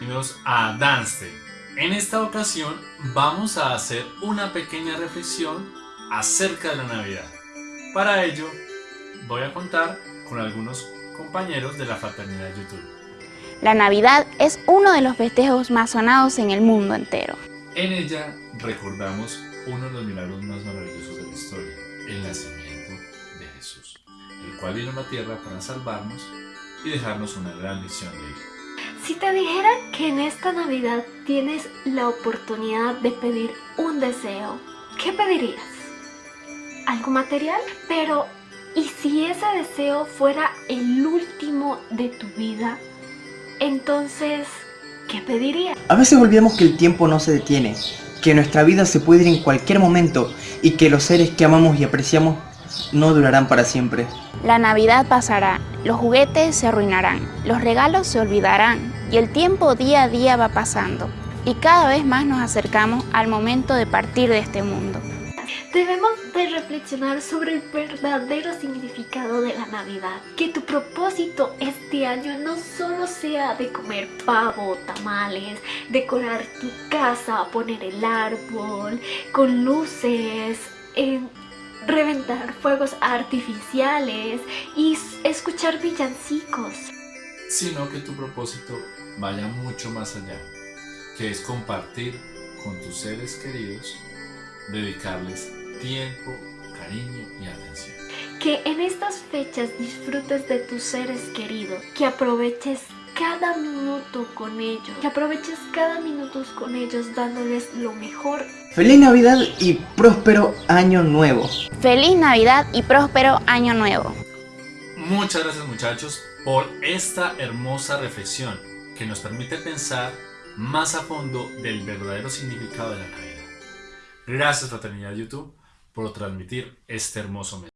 Bienvenidos a Dance. En esta ocasión vamos a hacer una pequeña reflexión acerca de la Navidad. Para ello voy a contar con algunos compañeros de la fraternidad YouTube. La Navidad es uno de los festejos más sonados en el mundo entero. En ella recordamos uno de los milagros más maravillosos de la historia, el nacimiento de Jesús, el cual vino a la tierra para salvarnos y dejarnos una gran lección de vida. Si te dijera que en esta Navidad tienes la oportunidad de pedir un deseo, ¿qué pedirías? ¿Algo material? Pero, ¿y si ese deseo fuera el último de tu vida? Entonces, ¿qué pedirías? A veces olvidamos que el tiempo no se detiene, que nuestra vida se puede ir en cualquier momento y que los seres que amamos y apreciamos no durarán para siempre. La Navidad pasará, los juguetes se arruinarán, los regalos se olvidarán y el tiempo día a día va pasando y cada vez más nos acercamos al momento de partir de este mundo. Debemos de reflexionar sobre el verdadero significado de la Navidad. Que tu propósito este año no solo sea de comer pavo, tamales, decorar tu casa, poner el árbol con luces, en reventar fuegos artificiales y escuchar villancicos. Sino que tu propósito vaya mucho más allá, que es compartir con tus seres queridos, dedicarles tiempo, cariño y atención. Que en estas fechas disfrutes de tus seres queridos, que aproveches cada minuto con ellos, que aproveches cada minuto con ellos dándoles lo mejor. Feliz Navidad y próspero año nuevo. Feliz Navidad y próspero año nuevo. Muchas gracias muchachos por esta hermosa reflexión que nos permite pensar más a fondo del verdadero significado de la Navidad. Gracias Fraternidad YouTube por transmitir este hermoso mensaje.